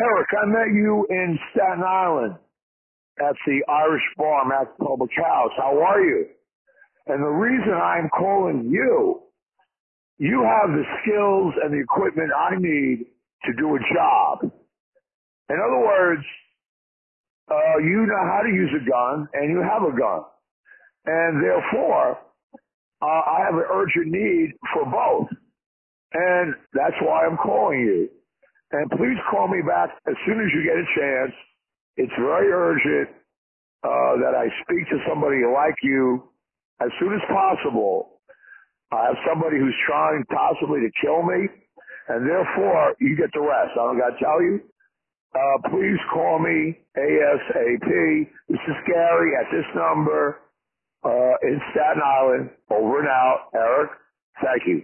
Eric, I met you in Staten Island at the Irish Bar, Mac Public House. How are you? And the reason I'm calling you, you have the skills and the equipment I need to do a job. In other words, uh, you know how to use a gun and you have a gun. And therefore, uh, I have an urgent need for both. And that's why I'm calling you. And please call me back as soon as you get a chance. It's very urgent uh, that I speak to somebody like you as soon as possible. I have somebody who's trying possibly to kill me, and therefore you get the rest. I don't got to tell you. Uh, please call me ASAP. This is Gary at this number uh, in Staten Island. Over and out, Eric. Thank you.